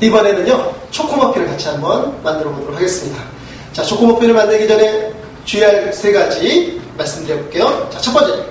이번에는요, 초코머핀을 같이 한번 만들어 보도록 하겠습니다. 자, 초코머핀을 만들기 전에 주의할 세 가지 말씀드려 볼게요. 자, 첫 번째.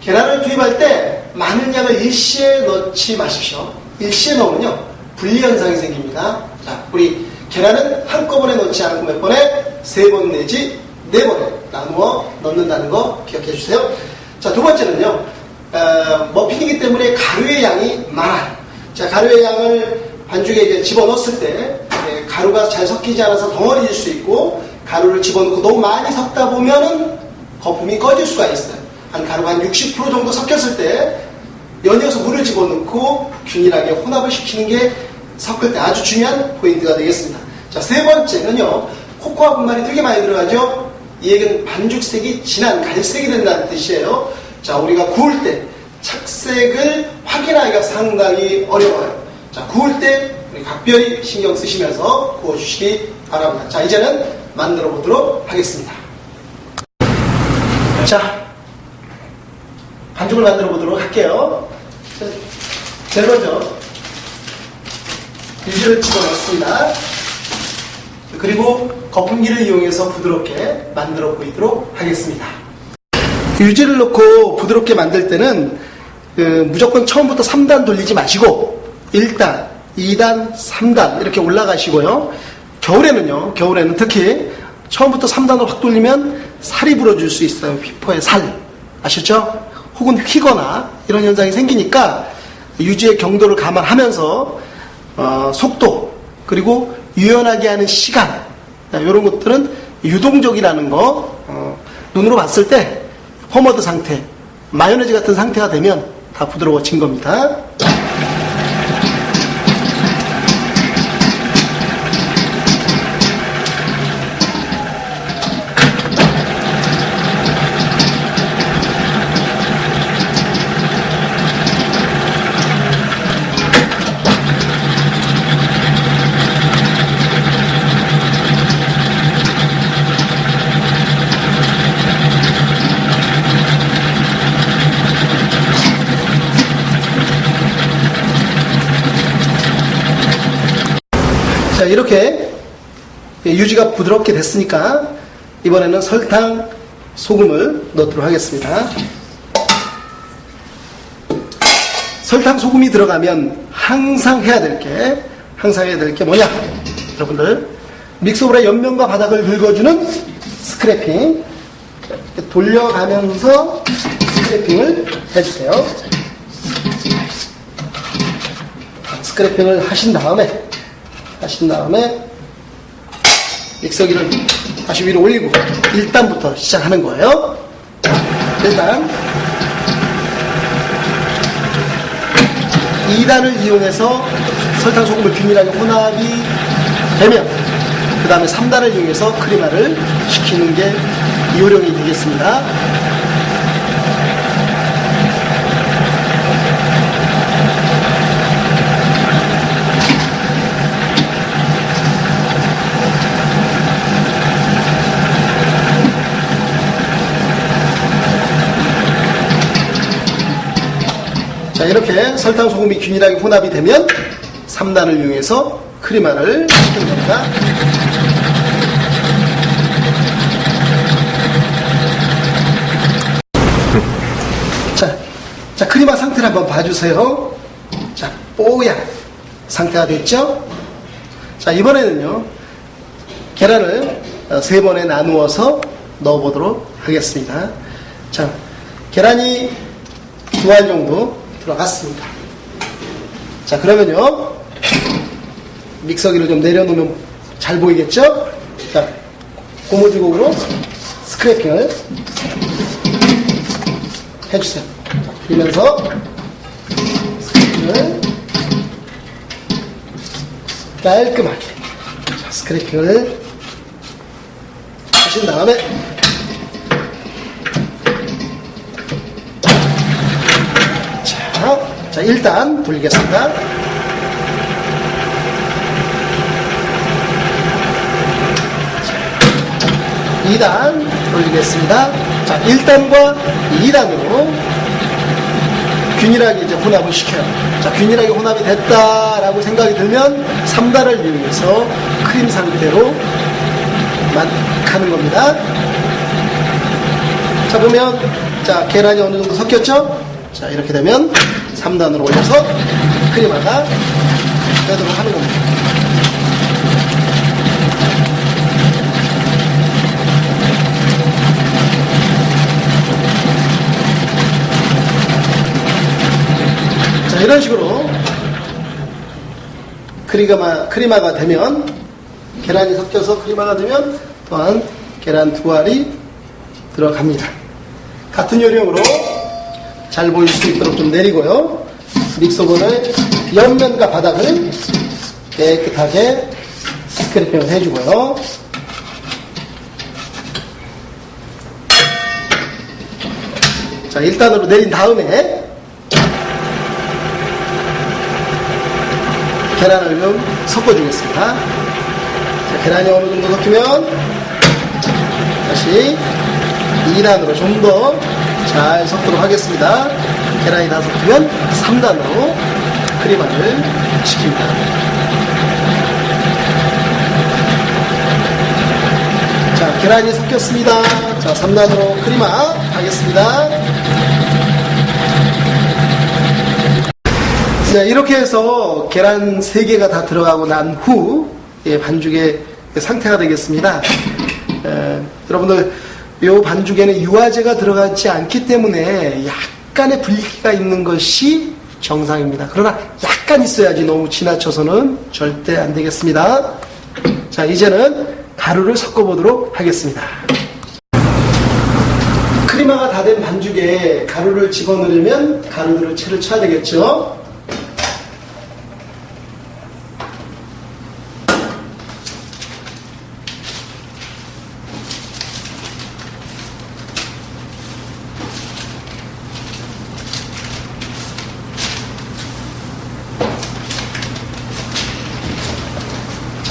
계란을 투입할 때 많은 양을 일시에 넣지 마십시오. 일시에 넣으면요, 분리현상이 생깁니다. 자, 우리 계란은 한꺼번에 넣지 않고 몇 번에 세 번 내지 네 번에 나누어 넣는다는 거 기억해 주세요. 자, 두 번째는요, 어, 머핀이기 때문에 가루의 양이 많아요. 자, 가루의 양을 반죽에 이제 집어넣었을 때 예, 가루가 잘 섞이지 않아서 덩어리질 수 있고 가루를 집어넣고 너무 많이 섞다 보면은 거품이 꺼질 수가 있어요. 한 가루가 한 60% 정도 섞였을 때 연이어서 물을 집어넣고 균일하게 혼합을 시키는 게 섞을 때 아주 중요한 포인트가 되겠습니다. 자, 세 번째는요. 코코아 분말이 되게 많이 들어가죠? 이 얘기는 반죽색이 진한 갈색이 된다는 뜻이에요. 자, 우리가 구울 때 착색을 확인하기가 상당히 어려워요. 자, 구울 때 각별히 신경 쓰시면서 구워주시기 바랍니다. 자, 이제는 만들어 보도록 하겠습니다. 자, 반죽을 만들어 보도록 할게요. 자, 제일 먼저 유지를 집어넣습니다. 그리고 거품기를 이용해서 부드럽게 만들어 보이도록 하겠습니다. 유지를 넣고 부드럽게 만들 때는 그 무조건 처음부터 3단 돌리지 마시고 1단, 2단, 3단 이렇게 올라가시고요. 겨울에는요. 겨울에는 특히 처음부터 3단으로 확 돌리면 살이 불어줄 수 있어요. 휘퍼의 살. 아셨죠? 혹은 휘거나 이런 현상이 생기니까 유지의 경도를 감안하면서 어, 속도 그리고 유연하게 하는 시간 이런 것들은 유동적이라는 거 어, 눈으로 봤을 때 포머드 상태 마요네즈 같은 상태가 되면 다 부드러워진 겁니다. 유지가 부드럽게 됐으니까 이번에는 설탕, 소금을 넣도록 하겠습니다. 설탕, 소금이 들어가면 항상 해야 될 게, 항상 해야 될 게 뭐냐? 여러분들, 믹서볼의 옆면과 바닥을 긁어주는 스크래핑. 돌려가면서 스크래핑을 해주세요. 스크래핑을 하신 다음에 하신 다음에 믹서기를 다시 위로 올리고 1단부터 시작하는 거예요. 일단 2단을 이용해서 설탕 소금을 균일하게 혼합이 되면 그 다음에 3단을 이용해서 크리마를 시키는 게 요령이 되겠습니다. 자, 이렇게 설탕, 소금이 균일하게 혼합이 되면 3단을 이용해서 크리마를 시키는 겁니다. 자, 자, 크리마 상태를 한번 봐주세요. 자, 뽀얀 상태가 됐죠? 자, 이번에는요, 계란을 어, 세 번에 나누어서 넣어보도록 하겠습니다. 자, 계란이 두 알 정도 들어갔습니다. 자, 그러면요. 믹서기를 좀 내려놓으면 잘 보이겠죠? 자, 고무줄곡으로 스크래핑을 해주세요. 자, 그러면서 스크래핑을 깔끔하게 자, 스크래핑을 하신 다음에 자, 자, 일단 돌리겠습니다. 2단 돌리겠습니다. 자, 1단과 2단으로 균일하게 이제 혼합을 시켜요. 자, 균일하게 혼합이 됐다라고 생각이 들면 3단을 이용해서 크림 상태로 만 가는 겁니다. 자, 보면, 자, 계란이 어느 정도 섞였죠? 자, 이렇게 되면 3단으로 올려서 크림하다 빼도록 하는 겁니다. 자, 이런 식으로 크리마가, 크리마가 되면 계란이 섞여서 크리마가 되면 또한 계란 두 알이 들어갑니다. 같은 요령으로 잘 보일 수 있도록 좀 내리고요. 믹서본의 옆면과 바닥을 깨끗하게 스크래핑을 해주고요. 자, 1단으로 내린 다음에 계란을 좀 섞어주겠습니다. 자, 계란이 어느 정도 섞이면 다시 2단으로 좀 더 잘 섞도록 하겠습니다. 계란이 다 섞이면 3단으로 크림화를 시킵니다. 자, 계란이 섞였습니다. 자, 3단으로 크림화 하겠습니다. 네, 이렇게 해서 계란 3개가 다 들어가고 난 후, 예, 반죽의 상태가 되겠습니다. 에, 여러분들, 이 반죽에는 유화제가 들어가지 않기 때문에 약간의 분리기가 있는 것이 정상입니다. 그러나 약간 있어야지 너무 지나쳐서는 절대 안 되겠습니다. 자, 이제는 가루를 섞어보도록 하겠습니다. 크리마가 다 된 반죽에 가루를 집어넣으려면 가루들을 채를 쳐야 되겠죠?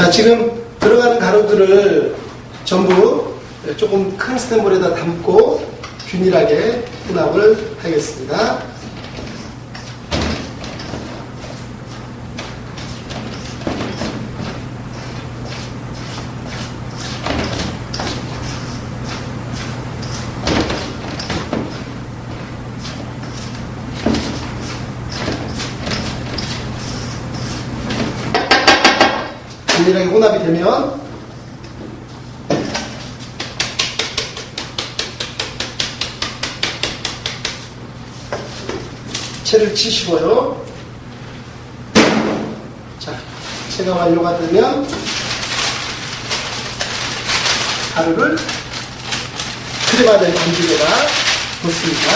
자, 지금 들어가는 가루들을 전부 조금 큰 스탠볼에다 담고 균일하게 혼합을 하겠습니다. 균일하게 혼합이 되면 채를 치시고요. 자, 채가 완료가 되면 가루를 크림화된 반죽에다 붓습니다.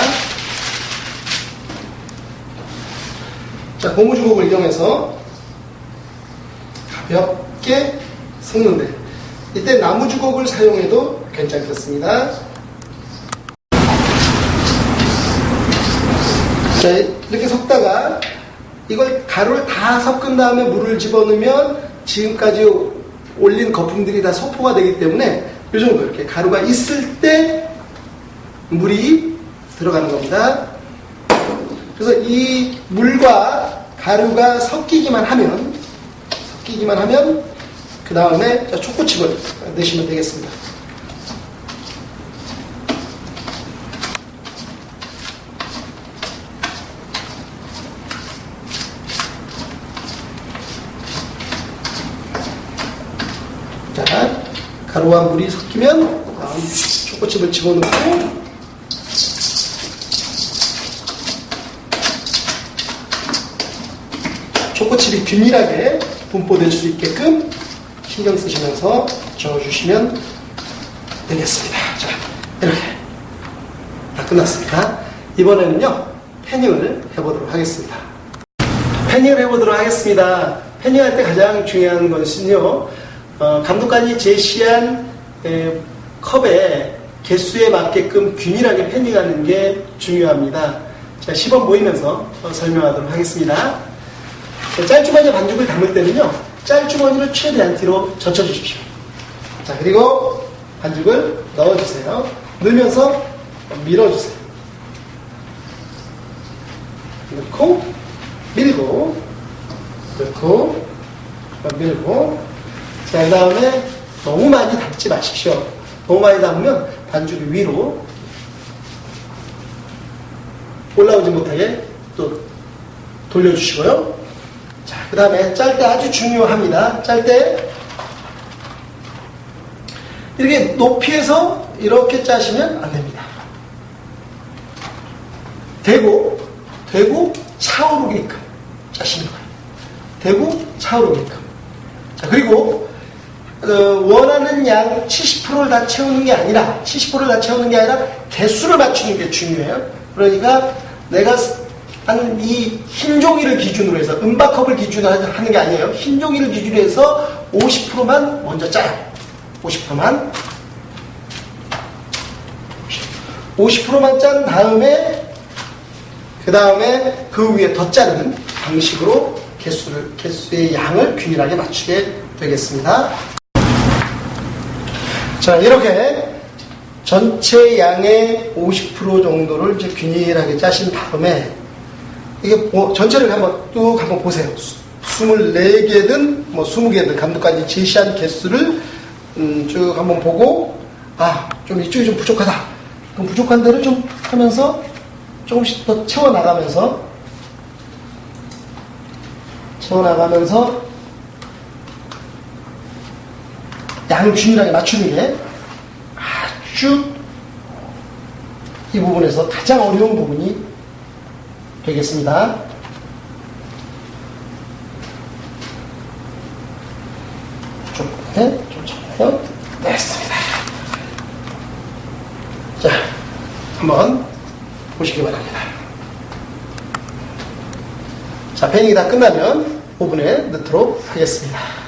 자, 고무주걱을 이용해서 가볍게 섞는데 이때 나무 주걱을 사용해도 괜찮겠습니다. 자, 이렇게 섞다가 이걸 가루를 다 섞은 다음에 물을 집어넣으면 지금까지 올린 거품들이 다 소포가 되기 때문에 이 정도 이렇게 가루가 있을 때 물이 들어가는 겁니다. 그래서 이 물과 가루가 섞이기만 하면 섞이기만 하면 그 다음에 초코칩을 넣으시면 되겠습니다. 자, 가루와 물이 섞이면 초코칩을 집어넣고 초코칩이 균일하게 분포될 수 있게끔 신경 쓰시면서 저어주시면 되겠습니다. 자, 이렇게 다 끝났습니다. 이번에는요, 패닝을 해보도록 하겠습니다. 패닝을 해보도록 하겠습니다. 패닝할 때 가장 중요한 것은요, 어, 감독관이 제시한 에, 컵의 개수에 맞게끔 균일하게 패닝하는 게 중요합니다. 자, 시범 보이면서 어, 설명하도록 하겠습니다. 자, 짤주머니에 반죽을 담을 때는요, 짤주머니를 최대한 뒤로 젖혀주십시오. 자, 그리고 반죽을 넣어주세요. 넣으면서 밀어주세요. 넣고 밀고 넣고 밀고 자, 그 다음에 너무 많이 담지 마십시오. 너무 많이 담으면 반죽이 위로 올라오지 못하게 또 돌려주시고요. 자, 그 다음에 짤 때 아주 중요합니다. 짤 때 이렇게 높이에서 이렇게 짜시면 안 됩니다. 대고, 대고 차오르게끔 짜시는 거예요. 대고 차오르게끔. 자, 그리고 어, 원하는 양 70%를 다 채우는 게 아니라 70%를 다 채우는 게 아니라 개수를 맞추는 게 중요해요. 그러니까 내가 한 이 흰 종이를 기준으로 해서 은박컵을 기준으로 하는 게 아니에요. 흰 종이를 기준으로 해서 50%만 먼저 짜요. 50%만 50%만 짠 다음에 그 다음에 그 위에 더 짜는 방식으로 개수를 개수의 양을 균일하게 맞추게 되겠습니다. 자 이렇게 전체 양의 50% 정도를 이제 균일하게 짜신 다음에 이게 뭐 전체를 한번 뚝 한번 보세요. 24개든 뭐 20개든 감독관이 제시한 개수를 음, 쭉 한번 보고 아 좀 이쪽이 좀 부족하다. 그럼 부족한 데를 좀 하면서 조금씩 더 채워 나가면서 채워 나가면서 양을 균일하게 맞추는 게 아주 이 부분에서 가장 어려운 부분이 되겠습니다. 좀, 네, 좀 잡아요. 됐습니다. 자, 한번 보시기 바랍니다. 자, 패닝이 다 끝나면 오븐에 넣도록 하겠습니다.